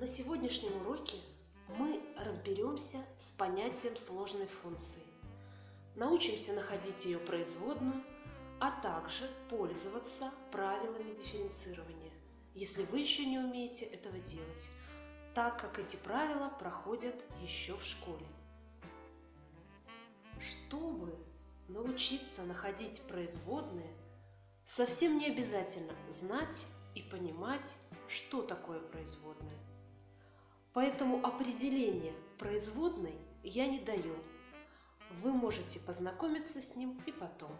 На сегодняшнем уроке мы разберемся с понятием сложной функции. Научимся находить ее производную, а также пользоваться правилами дифференцирования, если вы еще не умеете этого делать, так как эти правила проходят еще в школе. Чтобы научиться находить производные, совсем не обязательно знать и понимать, что такое производная. Поэтому определение производной я не даю. Вы можете познакомиться с ним и потом.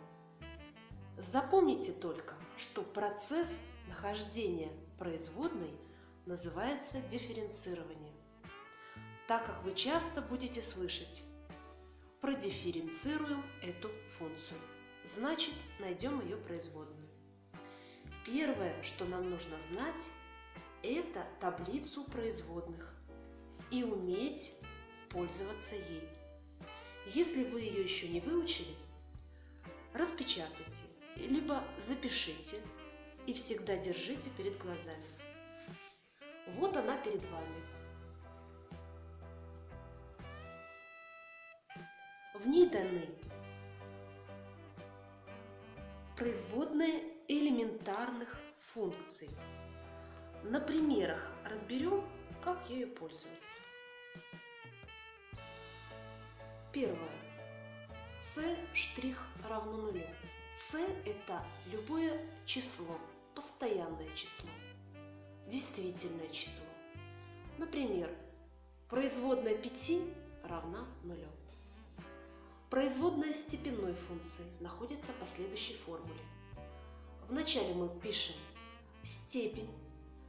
Запомните только, что процесс нахождения производной называется дифференцирование, так как вы часто будете слышать продифференцируем эту функцию. Значит, найдем ее производную. Первое, что нам нужно знать, это таблицу производных и уметь пользоваться ей. Если вы ее еще не выучили, распечатайте, либо запишите и всегда держите перед глазами. Вот она перед вами. В ней даны производные элементарных функций. На примерах разберем, как ею пользоваться. Первое. c' равно нулю. c – это любое число, постоянное число, действительное число. Например, производная 5 равна нулю. Производная степенной функции находится по следующей формуле. Вначале мы пишем степень.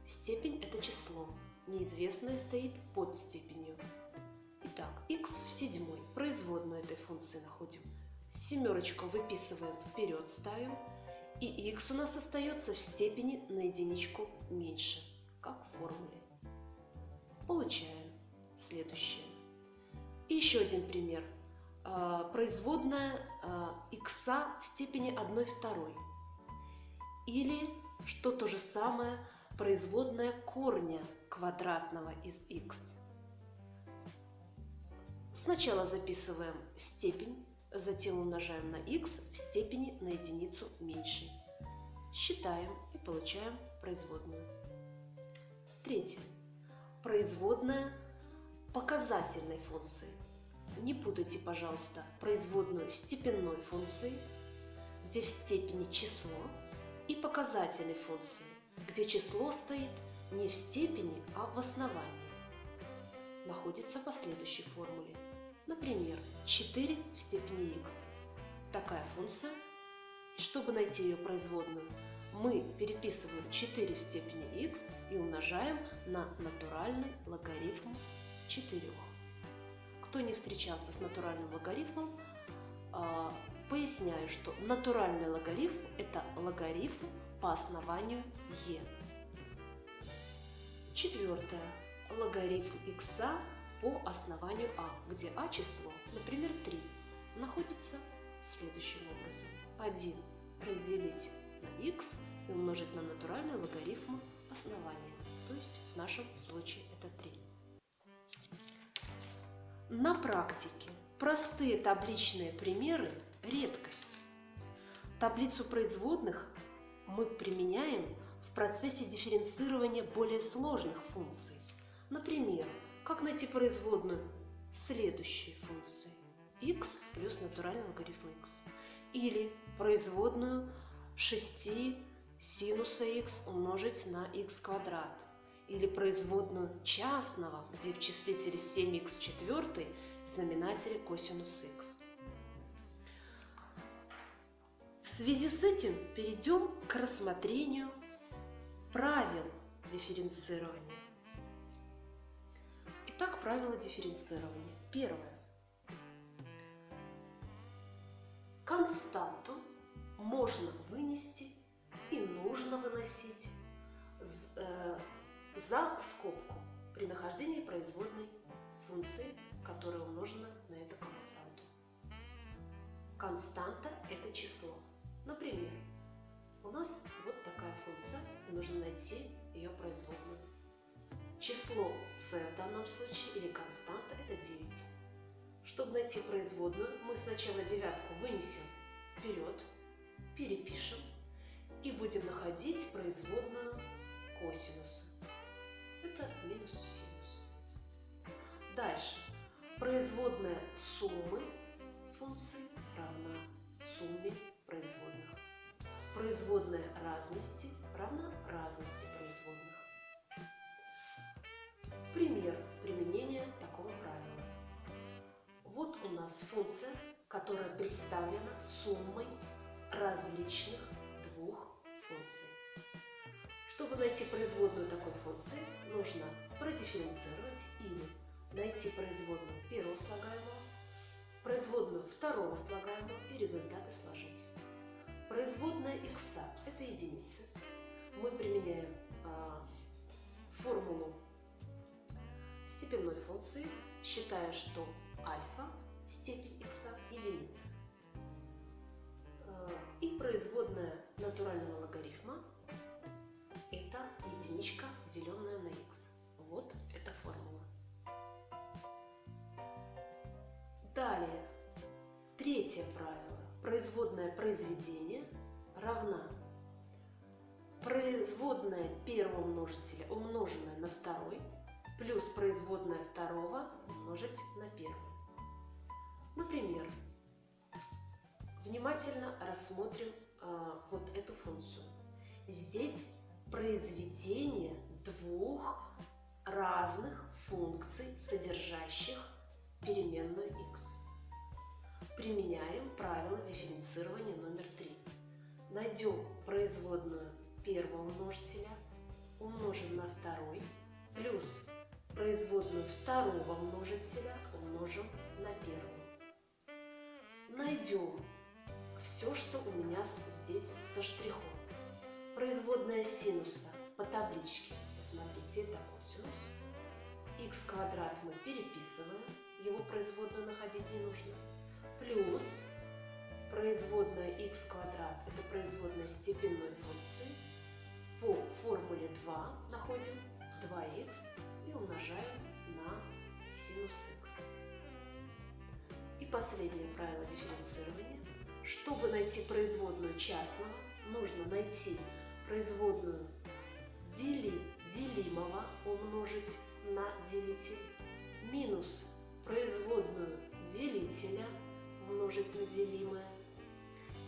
Степень – это число. Неизвестное стоит под степенью. Итак, x в седьмой. Производную этой функции находим. Семерочку выписываем вперед, ставим. И x у нас остается в степени на единичку меньше, как в формуле. Получаем следующее. И еще один пример – а, производная x а, в степени 1 второй. Или, что то же самое, производная корня квадратного из x. Сначала записываем степень, затем умножаем на x в степени на единицу меньше. Считаем и получаем производную. Третье. Производная показательной функции. Не путайте, пожалуйста, производную степенной функции, где в степени число, и показательной функции, где число стоит не в степени, а в основании. Находится по следующей формуле. Например, 4 в степени x. Такая функция. И чтобы найти ее производную, мы переписываем 4 в степени x и умножаем на натуральный логарифм 4. Кто не встречался с натуральным логарифмом, а, поясняю, что натуральный логарифм – это логарифм по основанию e. Четвертое. Логарифм x по основанию а, где а число, например, 3, находится следующим образом. 1 разделить на x и умножить на натуральный логарифм основания, то есть в нашем случае это 3. На практике простые табличные примеры – редкость. Таблицу производных мы применяем процессе дифференцирования более сложных функций. Например, как найти производную следующей функции x плюс натуральный логарифм x. Или производную 6 синуса x умножить на x квадрат или производную частного, где в числителе 7х в четвертой, в знаменателе косинус х. В связи с этим перейдем к рассмотрению правил дифференцирования. Итак, правила дифференцирования. Первое. Константу можно вынести и нужно выносить э, за скобку при нахождении производной функции, которая умножена на эту константу. Константа – это число. Например, у нас вот такая функция, и нужно найти ее производную. число c в данном случае или константа это 9. Чтобы найти производную, мы сначала девятку вынесем вперед, перепишем и будем находить производную косинуса. Это минус синус. Дальше. Производная суммы функций равна сумме производных. Производная разности равна разности производных. Пример применения такого правила. Вот у нас функция, которая представлена суммой различных двух функций. Чтобы найти производную такой функции, нужно продифференцировать или найти производную первого слагаемого, производную второго слагаемого и результаты сложить. Производная x – это единицы. Мы применяем а, формулу степенной функции, считая, что альфа степень x единица. А, и производная натурального логарифма – это единичка, деленная на x. Вот эта формула. Далее, третье правило. Производное произведение равна производная первого множителя, умноженная на второй, плюс производная второго умножить на первый. Например, внимательно рассмотрим э, вот эту функцию. Здесь произведение двух разных функций, содержащих переменную x. Применяем правило дифференцирования номер 3. Найдем производную первого множителя, умножим на второй, плюс производную второго множителя умножим на первую. Найдем все, что у меня здесь со штрихом. Производная синуса по табличке. Посмотрите, это косинус. x квадрат мы переписываем, его производную находить не нужно. Плюс производная x квадрат, это производная степенной функции. По формуле 2 находим 2х и умножаем на синус x. И последнее правило дифференцирования. Чтобы найти производную частного, нужно найти производную дели, делимого умножить на делитель минус производную делителя умножить на делимое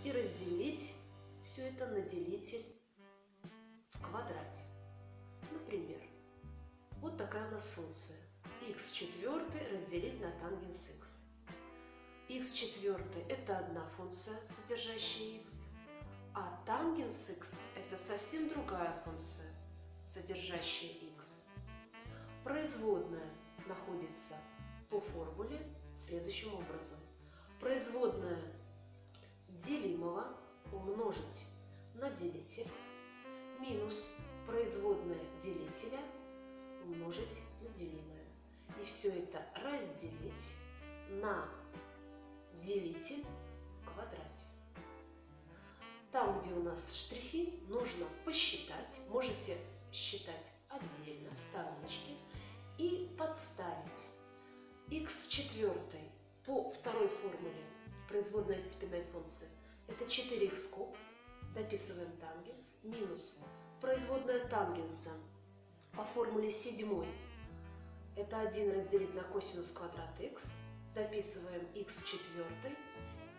и разделить все это на делитель в квадрате. Например, вот такая у нас функция. x четвертый разделить на тангенс x. x четвертый – это одна функция, содержащая x, а тангенс x – это совсем другая функция, содержащая x. Производная находится по формуле следующим образом. Производная делимого умножить на делитель минус производная делителя умножить на делимое. И все это разделить на делитель в квадрате. Там, где у нас штрихи, нужно посчитать. Можете считать отдельно в стороночке и подставить x четвертой по второй формуле производная степенной функции это 4х куб, дописываем тангенс, минус производная тангенса по формуле седьмой это 1 разделить на косинус квадрат x, дописываем x четвертой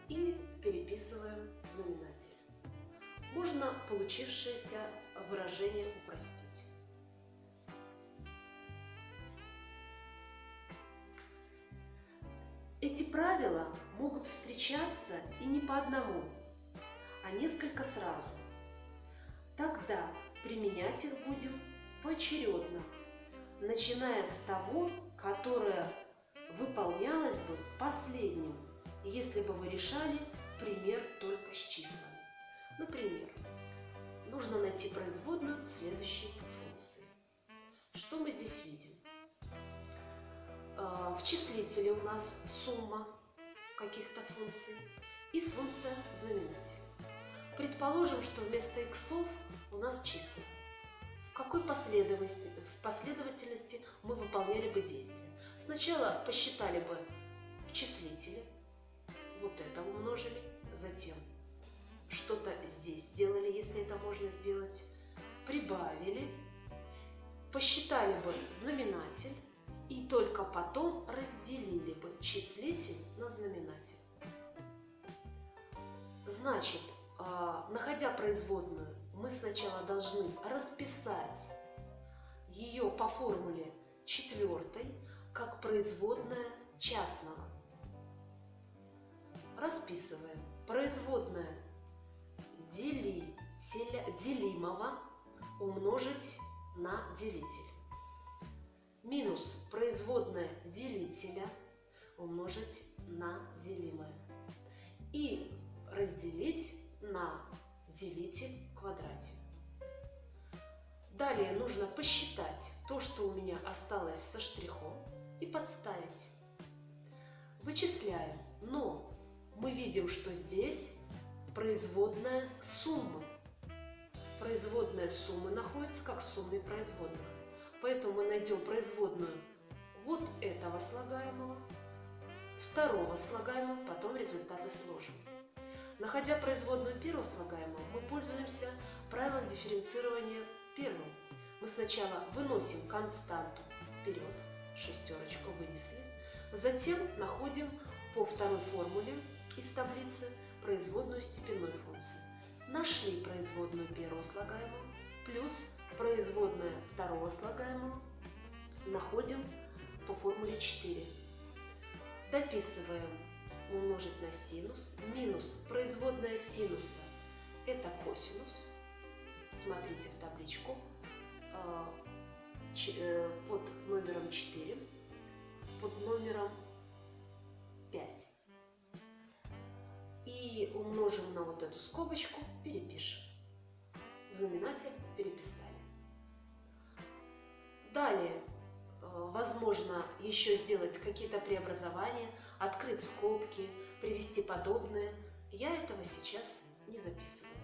и переписываем знаменатель. Можно получившееся выражение упростить. Эти правила могут встречаться и не по одному, а несколько сразу. Тогда применять их будем поочередно, начиная с того, которое выполнялось бы последним, если бы вы решали пример только с числами. Например, нужно найти производную следующей функции. Что мы здесь видим? А, в числителе у нас сумма каких-то функций и функция знаменателя. Предположим, что вместо иксов у нас числа. В какой последовательности, в последовательности мы выполняли бы действия. Сначала посчитали бы в числителе, вот это умножили, затем что-то здесь сделали, если это можно сделать, прибавили, посчитали бы знаменатель и только потом разделили бы числитель на знаменатель. Значит, а, находя производную, мы сначала должны расписать ее по формуле четвертой как производная частного. Расписываем. Производная делителя, делимого умножить на делитель. Минус производная делителя умножить на делимое. И разделить на делитель в квадрате. Далее нужно посчитать то, что у меня осталось со штрихом, и подставить. Вычисляем, но мы видим, что здесь производная суммы. Производная суммы находится как сумме производных. Поэтому мы найдем производную вот этого слагаемого, второго слагаемого, потом результаты сложим. Находя производную первого слагаемого, мы пользуемся правилом дифференцирования первым. Мы сначала выносим константу вперед, шестерочку вынесли, затем находим по второй формуле из таблицы производную степенной функции. Нашли производную первого слагаемого плюс производная второго слагаемого находим по формуле 4. Дописываем умножить на синус минус производная синуса – это косинус. Смотрите в табличку а, э, под номером 4, под номером 5 и умножим на вот эту скобочку, перепишем. Знаменатель переписали. Далее, э, возможно, еще сделать какие-то преобразования, открыть скобки, привести подобное. Я этого сейчас не записываю.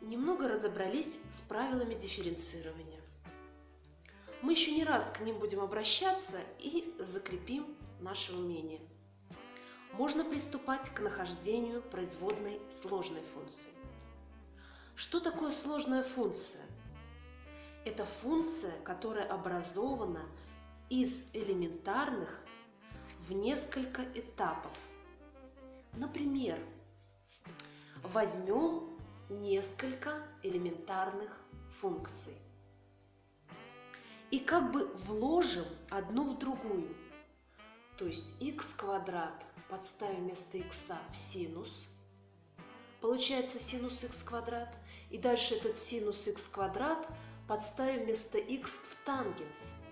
Немного разобрались с правилами дифференцирования. Мы еще не раз к ним будем обращаться и закрепим наше умение можно приступать к нахождению производной сложной функции. Что такое сложная функция? Это функция, которая образована из элементарных в несколько этапов. Например, возьмем несколько элементарных функций и как бы вложим одну в другую. То есть x квадрат подставим вместо x в синус. Получается синус x квадрат. И дальше этот синус x квадрат подставим вместо x в тангенс.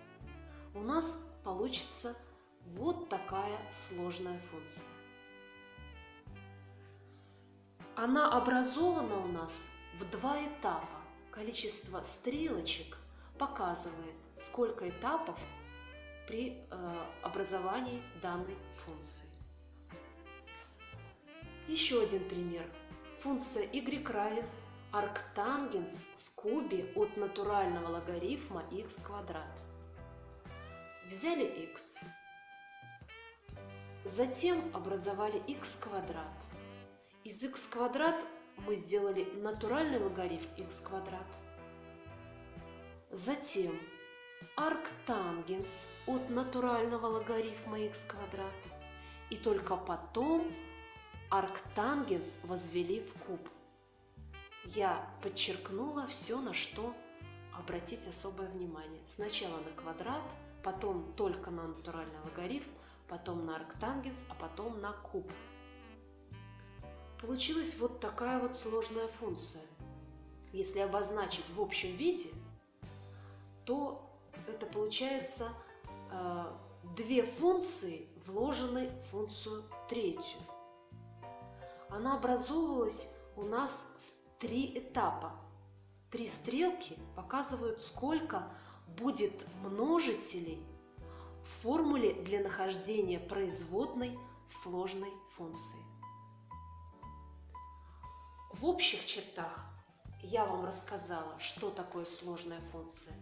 У нас получится вот такая сложная функция. Она образована у нас в два этапа. Количество стрелочек показывает, сколько этапов при э, образовании данной функции. Еще один пример. Функция y равен арктангенс в кубе от натурального логарифма x квадрат. Взяли x, затем образовали x квадрат. Из x квадрат мы сделали натуральный логарифм x квадрат. Затем арктангенс от натурального логарифма x квадрат. И только потом арктангенс возвели в куб. Я подчеркнула все, на что обратить особое внимание. Сначала на квадрат, потом только на натуральный логарифм, потом на арктангенс, а потом на куб. Получилась вот такая вот сложная функция. Если обозначить в общем виде, то это получается э, две функции вложены в функцию третью она образовывалась у нас три этапа. Три стрелки показывают, сколько будет множителей в формуле для нахождения производной сложной функции. В общих чертах я вам рассказала, что такое сложная функция.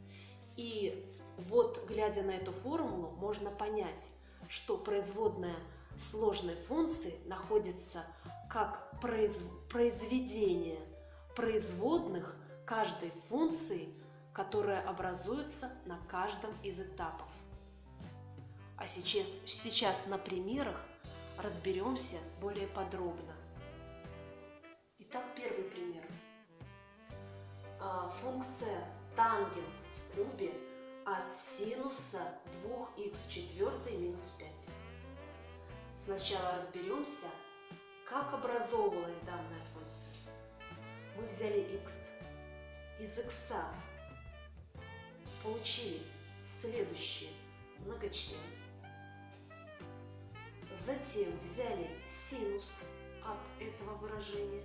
И вот, глядя на эту формулу, можно понять, что производная сложной функции находится как произ... произведение производных каждой функции, которая образуется на каждом из этапов. А сейчас, сейчас на примерах разберемся более подробно. Итак, первый пример. А, функция тангенс в кубе от синуса 2х минус 5. Сначала разберемся, как образовывалась данная функция. Взяли x. Из x получили следующее многочлен. Затем взяли синус от этого выражения.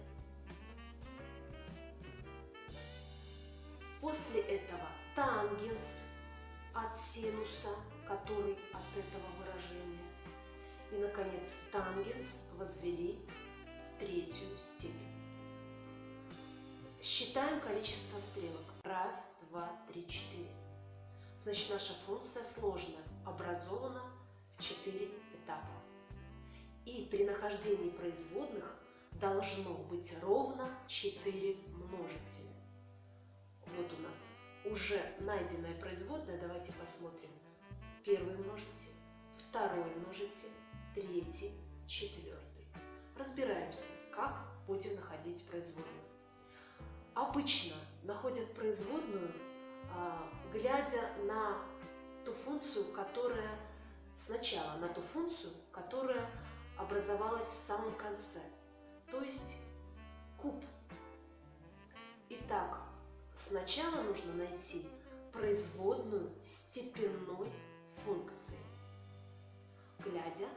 После этого тангенс от синуса, который от этого выражения. И, наконец, тангенс возвели в третью степень. Считаем количество стрелок. Раз, два, три, четыре. Значит, наша функция сложная, образована в четыре этапа. И при нахождении производных должно быть ровно 4 множителя. Вот у нас уже найденная производная. Давайте посмотрим. Первый множитель, второй множитель, третий, четвертый. Разбираемся, как будем находить производную. Обычно находят производную, а, глядя на ту функцию, которая сначала на ту функцию, которая образовалась в самом конце, то есть куб. Итак, сначала нужно найти производную степенной функции, глядя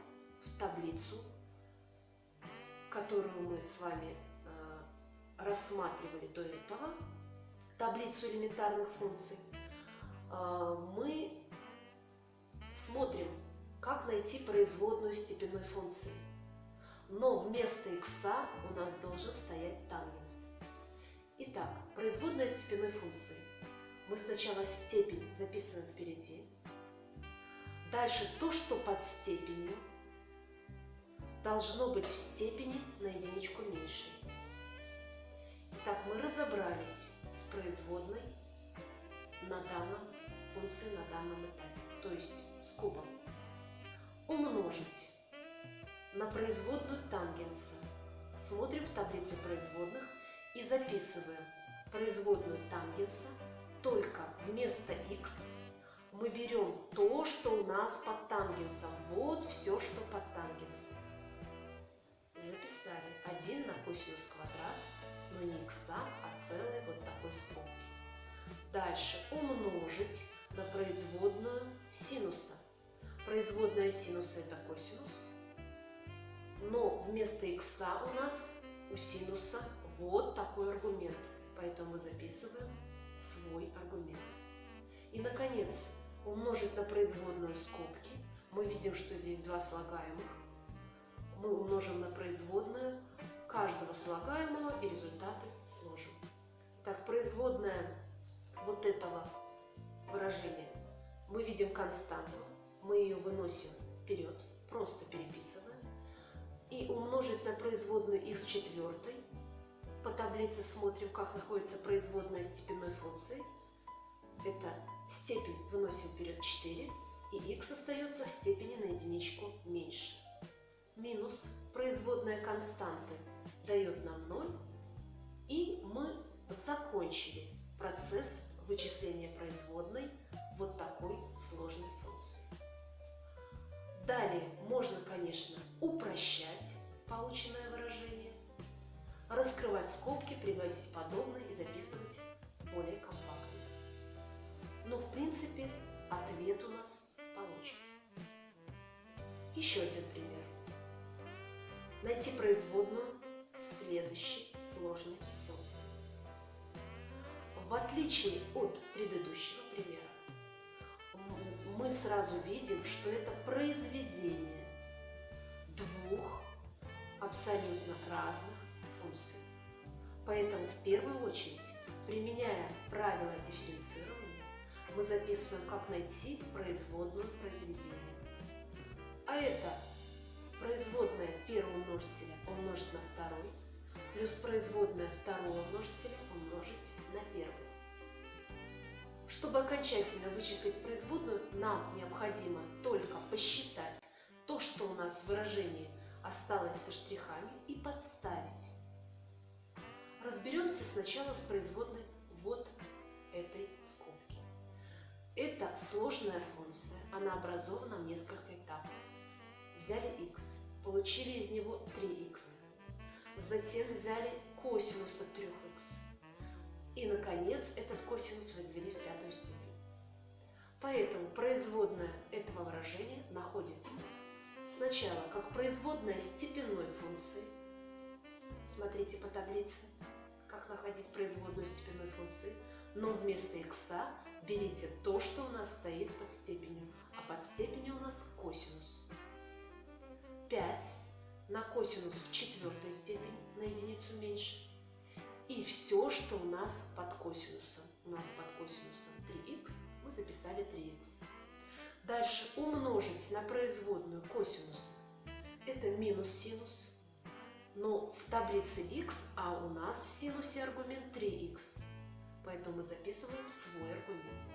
в таблицу, которую мы с вами рассматривали до этого, таблицу элементарных функций, э, мы смотрим как найти производную степенной функции. Но вместо x у нас должен стоять тангенс. Итак, производная степенной функции. Мы сначала степень записываем впереди. Дальше то, что под степенью, должно быть в степени на единичку меньше. Итак, мы разобрались с производной на данном функции на данном этапе, то есть с кубом умножить на производную тангенса. Смотрим в таблицу производных и записываем производную тангенса, только вместо x мы берем то, что у нас под тангенсом. Вот все, что под тангенсом. Записали 1 на косинус квадрат, но не x, а целый вот такой скобки. Дальше умножить на производную синуса. Производная синуса это косинус. Но вместо x у нас у синуса вот такой аргумент. Поэтому мы записываем свой аргумент. И, наконец, умножить на производную скобки. Мы видим, что здесь два слагаемых. Мы умножим на производную каждого слагаемого и результаты сложим. Так, производная вот этого выражения мы видим константу мы ее выносим вперед, просто переписываем. И умножить на производную x четвертой. По таблице смотрим, как находится производная степенной функции. Это степень выносим вперед 4, и x остается в степени на единичку меньше. Минус производная константы дает нам 0, и мы закончили процесс вычисления производной вот такой сложной функции. Далее можно, конечно, упрощать полученное выражение, раскрывать скобки, приводить подобное и записывать более компактно. Но в принципе ответ у нас получен. Еще один пример. Найти производную следующей сложной функции. В отличие от предыдущего примера, мы сразу видим, что это произведение двух абсолютно разных функций. Поэтому в первую очередь, применяя правила дифференцирования, мы записываем, как найти производную произведения. А это производная первого множителя умножить на второй, плюс производная второго множителя умножить на первый. Чтобы окончательно вычислить производную, нам необходимо только посчитать то, что у нас в выражении осталось со штрихами, и подставить. Разберемся сначала с производной вот этой скобки. Это сложная функция, она образована в несколько этапов. Взяли x, получили из него 3x. Затем взяли косинус от 3х. И, наконец, этот косинус возвели в пятую степень. Поэтому производная этого выражения находится сначала как производная степенной функции. Смотрите по таблице, как находить производную степенной функции. Но вместо x берите то, что у нас стоит под степенью, а под степенью у нас косинус. 5 на косинус в четвертой степени на единицу меньше. И все, что у нас под косинусом. У нас под косинусом 3х, мы записали 3х. Дальше умножить на производную косинус. Это минус синус. Но в таблице x, а у нас в синусе аргумент 3х. Поэтому мы записываем свой аргумент.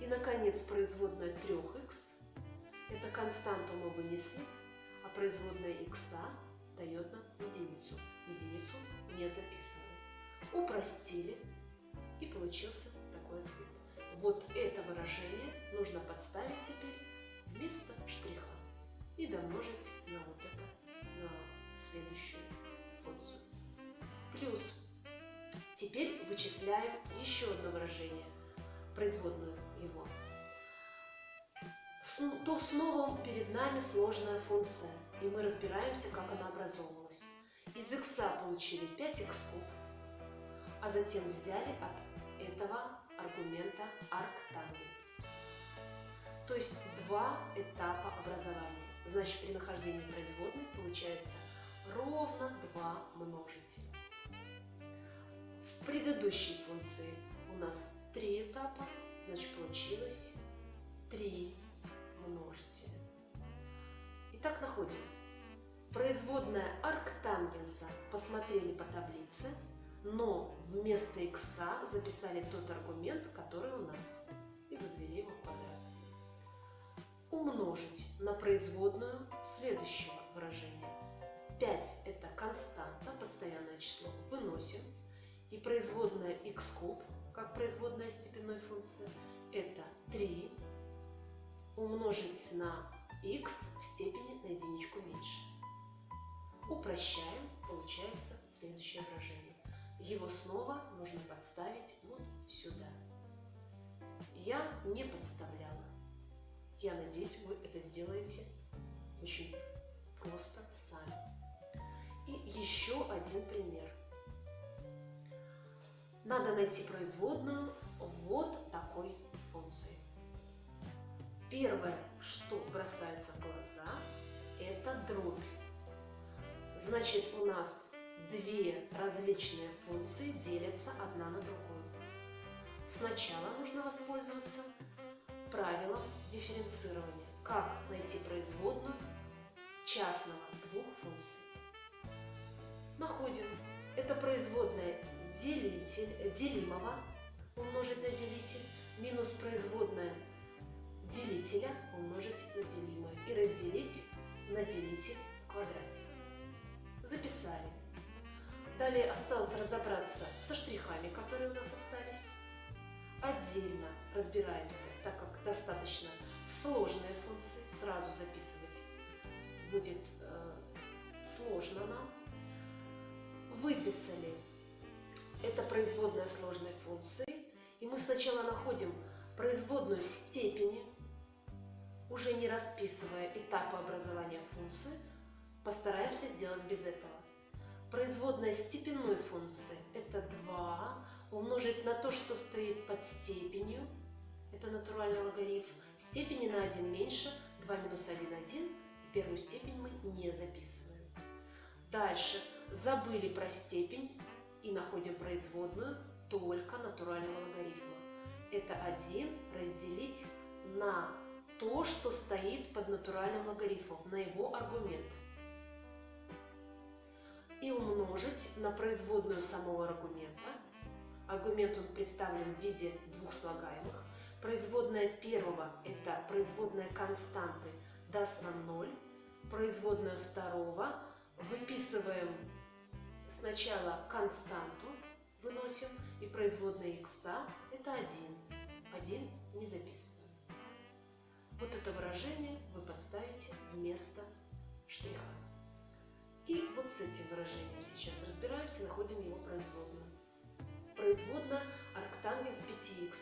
И, наконец, производная 3х. Это константу мы вынесли, производная x дает нам единицу. Единицу не записываем. Упростили, и получился такой ответ. Вот это выражение нужно подставить теперь вместо штриха и домножить на вот это, на следующую функцию. Плюс теперь вычисляем еще одно выражение, производную его. То снова перед нами сложная функция, и мы разбираемся, как она образовывалась. Из x получили 5x куб, а затем взяли от этого аргумента арктангенс. То есть два этапа образования. Значит, при нахождении производной получается ровно два множителя. В предыдущей функции у нас три этапа, значит, получилось три множителя. Итак, находим. Производная арктангенса посмотрели по таблице – но вместо x записали тот аргумент, который у нас, и возвели его в квадрат. Умножить на производную следующего выражения. 5 – это константа, постоянное число, выносим. И производная x куб, как производная степенной функции, это 3 умножить на x в степени на единичку меньше. Упрощаем, получается следующее выражение его снова нужно подставить вот сюда. Я не подставляла. Я надеюсь, вы это сделаете очень просто сами. И еще один пример. Надо найти производную вот такой. Первое, что бросается в глаза, это дробь. Значит, у нас две различные функции делятся одна на другую. Сначала нужно воспользоваться правилом дифференцирования. Как найти производную частного двух функций. Находим. Это производная делитель, делимого умножить на делитель минус производная делителя умножить на делимое и разделить на делитель в квадрате. Записали. Далее осталось разобраться со штрихами, которые у нас остались. Отдельно разбираемся, так как достаточно сложные функции, сразу записывать будет э, сложно нам. Выписали это производная сложной функции. И мы сначала находим производную степени, уже не расписывая этапы образования функции, постараемся сделать без этого. Производная степенной функции – это 2 умножить на то, что стоит под степенью, это натуральный логарифм, степени на 1 меньше, 2 минус 1 – 1, и первую степень мы не записываем. Дальше забыли про степень и находим производную только натурального логарифма. Это 1 разделить на то, что стоит под натуральным логарифмом, на его аргумент. И умножить на производную самого аргумента. Аргумент он представлен в виде двух слагаемых. Производная первого – это производная константы, даст нам 0. Производная второго выписываем сначала константу, выносим, и производная x это 1. 1 не записываем. Вот это выражение вы подставите вместо штриха. И вот с этим выражением сейчас разбираемся, находим его производную. Производная арктангенс 5х.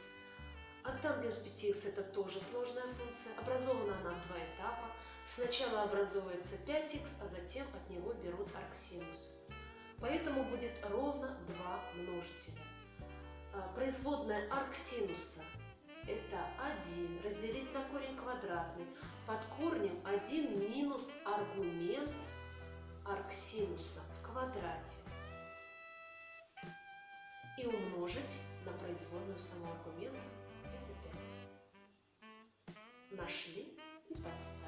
Арктангенс 5х это тоже сложная функция. Образована она в два этапа. Сначала образовывается 5х, а затем от него берут арксинус. Поэтому будет ровно два множителя. А, производная арксинуса это 1 разделить на корень квадратный. Под корнем 1 минус аргумент арксинуса в квадрате. И умножить на производную самого аргумента это 5. Нашли и подставили.